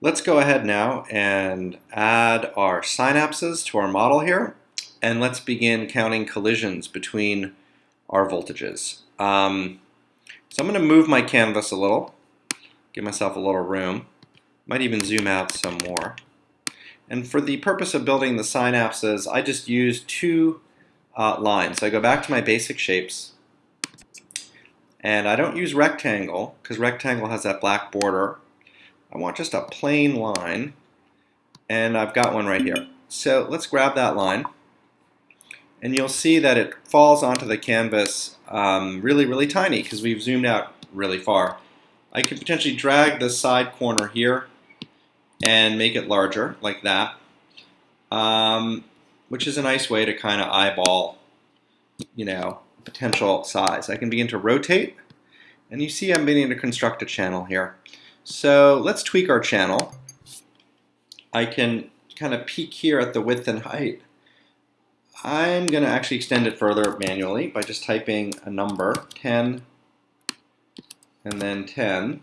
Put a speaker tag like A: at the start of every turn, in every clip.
A: Let's go ahead now and add our synapses to our model here. And let's begin counting collisions between our voltages. Um, so I'm going to move my canvas a little, give myself a little room. Might even zoom out some more. And for the purpose of building the synapses, I just use two uh, lines. So I go back to my basic shapes, and I don't use rectangle, because rectangle has that black border. I want just a plain line, and I've got one right here. So let's grab that line, and you'll see that it falls onto the canvas um, really, really tiny, because we've zoomed out really far. I could potentially drag the side corner here and make it larger, like that, um, which is a nice way to kind of eyeball, you know, potential size. I can begin to rotate, and you see I'm beginning to construct a channel here. So let's tweak our channel. I can kind of peek here at the width and height. I'm going to actually extend it further manually by just typing a number, 10, and then 10.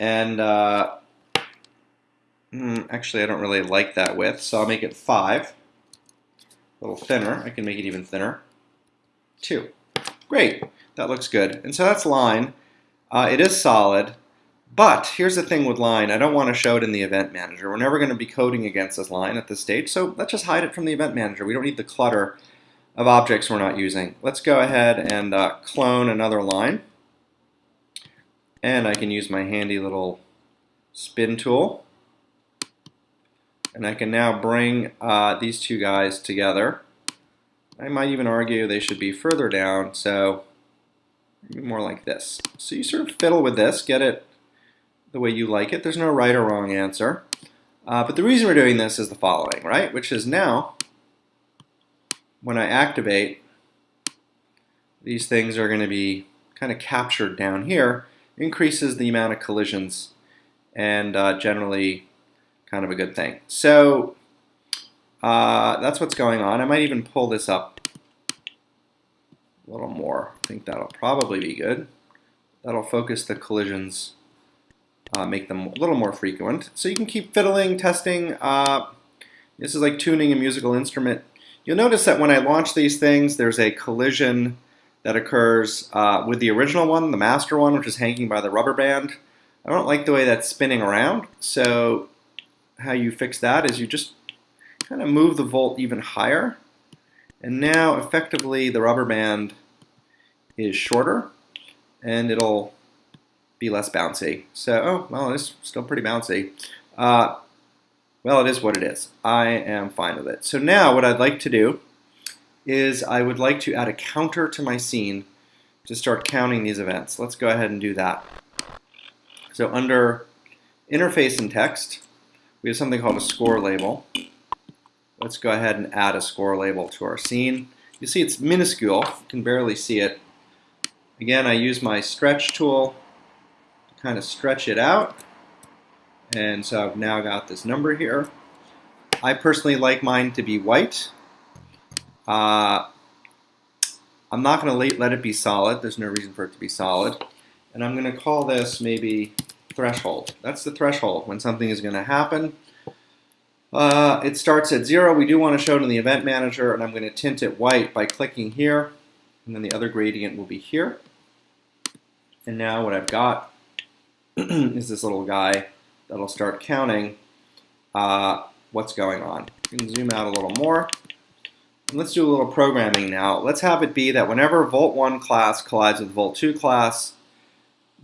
A: And uh, hmm, actually, I don't really like that width, so I'll make it 5. A little thinner. I can make it even thinner. 2. Great. That looks good. And so that's line. Uh, it is solid, but here's the thing with line. I don't want to show it in the event manager. We're never going to be coding against this line at this stage, so let's just hide it from the event manager. We don't need the clutter of objects we're not using. Let's go ahead and uh, clone another line. And I can use my handy little spin tool. And I can now bring uh, these two guys together. I might even argue they should be further down, so more like this. So you sort of fiddle with this, get it the way you like it. There's no right or wrong answer. Uh, but the reason we're doing this is the following, right? Which is now, when I activate, these things are going to be kind of captured down here, increases the amount of collisions, and uh, generally kind of a good thing. So uh, that's what's going on. I might even pull this up a little more. I think that'll probably be good. That'll focus the collisions, uh, make them a little more frequent. So you can keep fiddling, testing. Uh, this is like tuning a musical instrument. You'll notice that when I launch these things, there's a collision that occurs uh, with the original one, the master one, which is hanging by the rubber band. I don't like the way that's spinning around, so how you fix that is you just kind of move the volt even higher and now effectively the rubber band is shorter and it'll be less bouncy. So, oh, well, it's still pretty bouncy. Uh, well, it is what it is. I am fine with it. So now what I'd like to do is I would like to add a counter to my scene to start counting these events. Let's go ahead and do that. So under interface and text, we have something called a score label. Let's go ahead and add a score label to our scene. You see it's minuscule, you can barely see it. Again, I use my stretch tool to kind of stretch it out. And so I've now got this number here. I personally like mine to be white. Uh, I'm not going to let it be solid. There's no reason for it to be solid. And I'm going to call this maybe threshold. That's the threshold when something is going to happen. Uh, it starts at zero. We do want to show it in the event manager, and I'm going to tint it white by clicking here, and then the other gradient will be here. And now what I've got is this little guy that'll start counting uh, what's going on. You can zoom out a little more. And let's do a little programming now. Let's have it be that whenever Volt1 class collides with Volt2 class,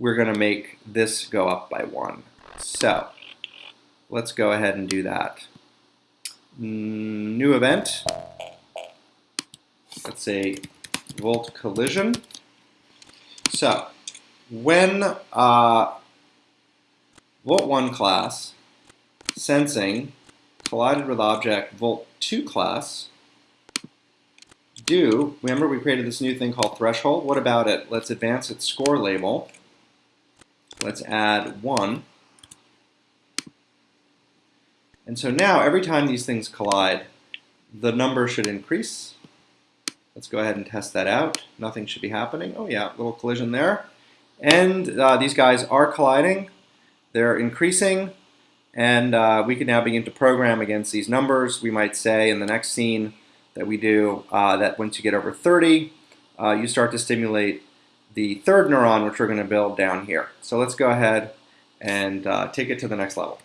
A: we're going to make this go up by 1. So let's go ahead and do that. Mm, new event. Let's say volt collision. So when uh, volt 1 class sensing collided with object volt 2 class do, remember we created this new thing called threshold. What about it? Let's advance its score label. Let's add 1. And so now every time these things collide, the number should increase. Let's go ahead and test that out. Nothing should be happening. Oh yeah, little collision there. And uh, these guys are colliding. they're increasing, and uh, we can now begin to program against these numbers. We might say in the next scene that we do uh, that once you get over 30, uh, you start to stimulate the third neuron, which we're going to build down here. So let's go ahead and uh, take it to the next level.